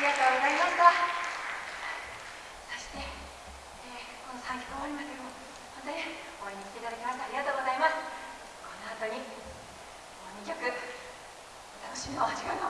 ありがとうございました。そして、えー、この3曲終わりまでも本当に応援に来ていただきましてありがとうございます。この後にもう2曲お楽しみのお時間が